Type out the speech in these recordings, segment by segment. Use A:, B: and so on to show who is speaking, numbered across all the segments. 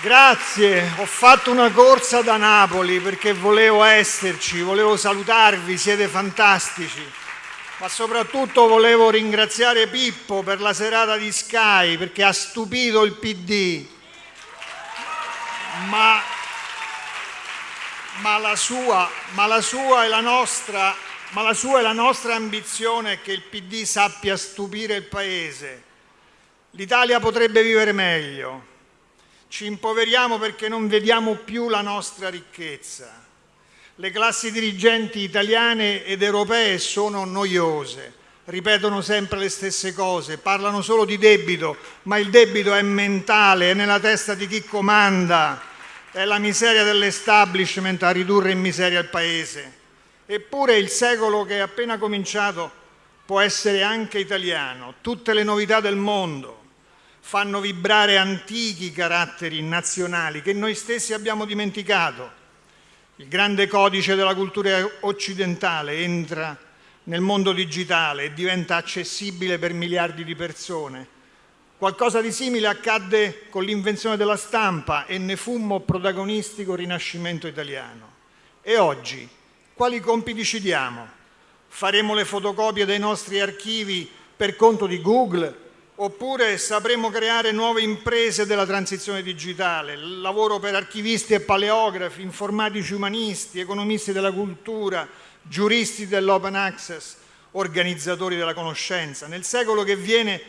A: Grazie, ho fatto una corsa da Napoli perché volevo esserci, volevo salutarvi, siete fantastici. Ma soprattutto volevo ringraziare Pippo per la serata di Sky perché ha stupito il PD. Ma, ma, la, sua, ma la sua nostra ma la sua e la nostra ambizione è che il PD sappia stupire il Paese. L'Italia potrebbe vivere meglio, ci impoveriamo perché non vediamo più la nostra ricchezza. Le classi dirigenti italiane ed europee sono noiose, ripetono sempre le stesse cose, parlano solo di debito, ma il debito è mentale, è nella testa di chi comanda, è la miseria dell'establishment a ridurre in miseria il Paese. Eppure il secolo che è appena cominciato può essere anche italiano, tutte le novità del mondo, fanno vibrare antichi caratteri nazionali che noi stessi abbiamo dimenticato. Il grande codice della cultura occidentale entra nel mondo digitale e diventa accessibile per miliardi di persone. Qualcosa di simile accadde con l'invenzione della stampa e ne fummo protagonisti col Rinascimento italiano. E oggi quali compiti ci diamo? Faremo le fotocopie dei nostri archivi per conto di Google oppure sapremo creare nuove imprese della transizione digitale, lavoro per archivisti e paleografi, informatici umanisti, economisti della cultura, giuristi dell'open access, organizzatori della conoscenza. Nel secolo che viene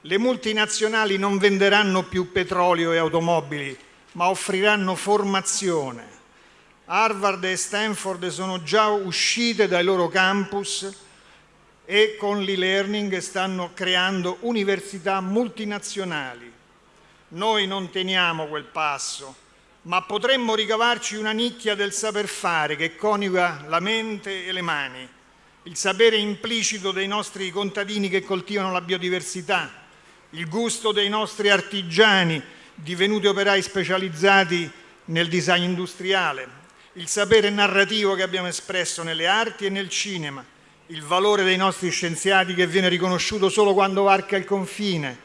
A: le multinazionali non venderanno più petrolio e automobili, ma offriranno formazione. Harvard e Stanford sono già uscite dai loro campus e con l'e-learning stanno creando università multinazionali. Noi non teniamo quel passo, ma potremmo ricavarci una nicchia del saper fare che coniuga la mente e le mani, il sapere implicito dei nostri contadini che coltivano la biodiversità, il gusto dei nostri artigiani divenuti operai specializzati nel design industriale, il sapere narrativo che abbiamo espresso nelle arti e nel cinema, il valore dei nostri scienziati che viene riconosciuto solo quando varca il confine,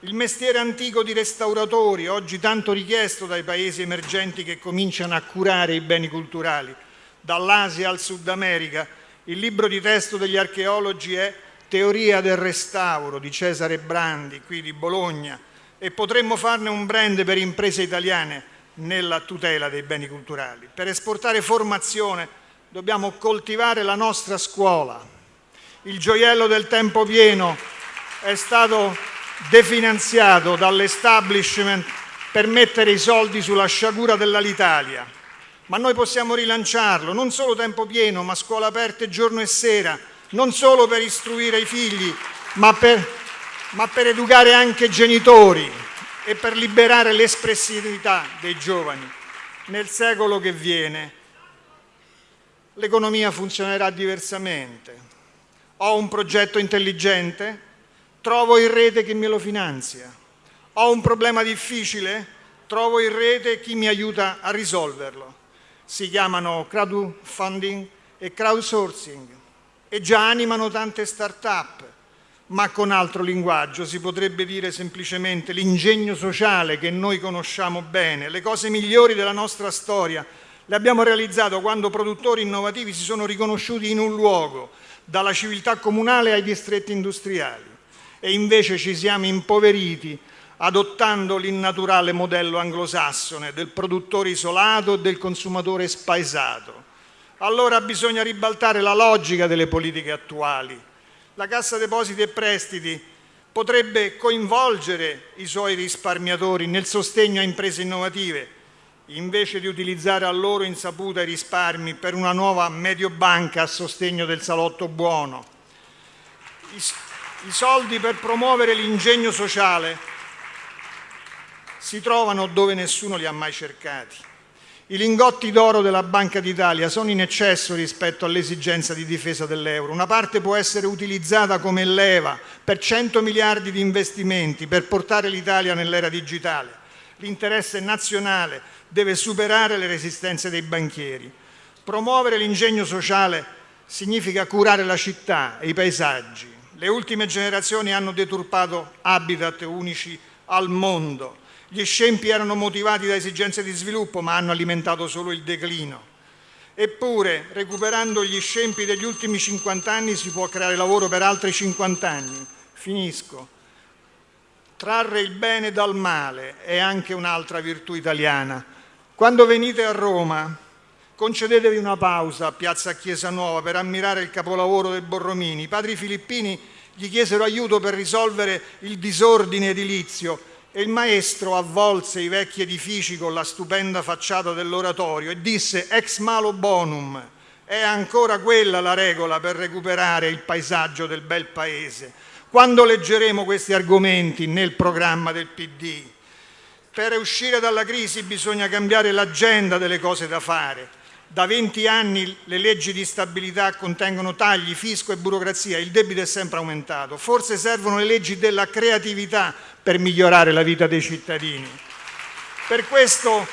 A: il mestiere antico di restauratori, oggi tanto richiesto dai paesi emergenti che cominciano a curare i beni culturali, dall'Asia al Sud America. Il libro di testo degli archeologi è Teoria del restauro di Cesare Brandi, qui di Bologna, e potremmo farne un brand per imprese italiane nella tutela dei beni culturali. Per esportare formazione dobbiamo coltivare la nostra scuola. Il gioiello del tempo pieno è stato definanziato dall'establishment per mettere i soldi sulla sciagura dell'Alitalia. Ma noi possiamo rilanciarlo, non solo tempo pieno, ma scuola aperte giorno e sera, non solo per istruire i figli, ma per, ma per educare anche i genitori e per liberare l'espressività dei giovani. Nel secolo che viene l'economia funzionerà diversamente. Ho un progetto intelligente, trovo in rete chi me lo finanzia. Ho un problema difficile, trovo in rete chi mi aiuta a risolverlo. Si chiamano crowdfunding e crowdsourcing e già animano tante start-up, ma con altro linguaggio si potrebbe dire semplicemente l'ingegno sociale che noi conosciamo bene, le cose migliori della nostra storia le abbiamo realizzato quando produttori innovativi si sono riconosciuti in un luogo, dalla civiltà comunale ai distretti industriali. E invece ci siamo impoveriti adottando l'innaturale modello anglosassone del produttore isolato e del consumatore spaesato. Allora bisogna ribaltare la logica delle politiche attuali. La Cassa Depositi e Prestiti potrebbe coinvolgere i suoi risparmiatori nel sostegno a imprese innovative, invece di utilizzare a loro insaputa i risparmi per una nuova mediobanca a sostegno del salotto buono. I, i soldi per promuovere l'ingegno sociale si trovano dove nessuno li ha mai cercati. I lingotti d'oro della Banca d'Italia sono in eccesso rispetto all'esigenza di difesa dell'euro. Una parte può essere utilizzata come leva per 100 miliardi di investimenti per portare l'Italia nell'era digitale. L'interesse nazionale deve superare le resistenze dei banchieri. Promuovere l'ingegno sociale significa curare la città e i paesaggi. Le ultime generazioni hanno deturpato habitat unici al mondo. Gli scempi erano motivati da esigenze di sviluppo, ma hanno alimentato solo il declino. Eppure, recuperando gli scempi degli ultimi 50 anni, si può creare lavoro per altri 50 anni. Finisco. Trarre il bene dal male è anche un'altra virtù italiana. Quando venite a Roma, concedetevi una pausa a Piazza Chiesa Nuova per ammirare il capolavoro del Borromini. I padri filippini gli chiesero aiuto per risolvere il disordine edilizio e il maestro avvolse i vecchi edifici con la stupenda facciata dell'oratorio e disse ex malo bonum, è ancora quella la regola per recuperare il paesaggio del bel paese. Quando leggeremo questi argomenti nel programma del PD? Per uscire dalla crisi bisogna cambiare l'agenda delle cose da fare da 20 anni le leggi di stabilità contengono tagli, fisco e burocrazia, il debito è sempre aumentato. Forse servono le leggi della creatività per migliorare la vita dei cittadini. Per questo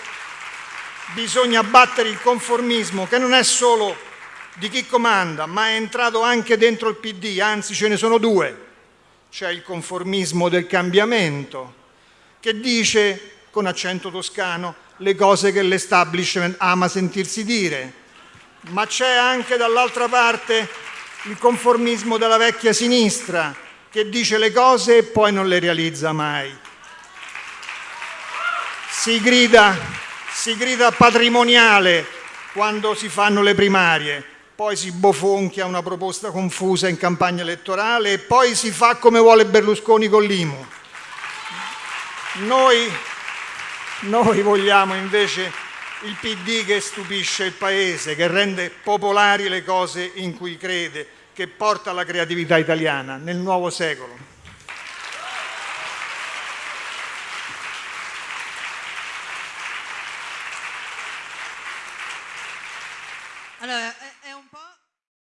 A: bisogna battere il conformismo che non è solo di chi comanda, ma è entrato anche dentro il PD, anzi ce ne sono due. C'è il conformismo del cambiamento, che dice, con accento toscano, le cose che l'establishment ama sentirsi dire, ma c'è anche dall'altra parte il conformismo della vecchia sinistra che dice le cose e poi non le realizza mai. Si grida, si grida patrimoniale quando si fanno le primarie, poi si bofonchia una proposta confusa in campagna elettorale e poi si fa come vuole Berlusconi con l'IMU. Noi noi vogliamo invece il PD che stupisce il Paese, che rende popolari le cose in cui crede, che porta la creatività italiana nel nuovo secolo.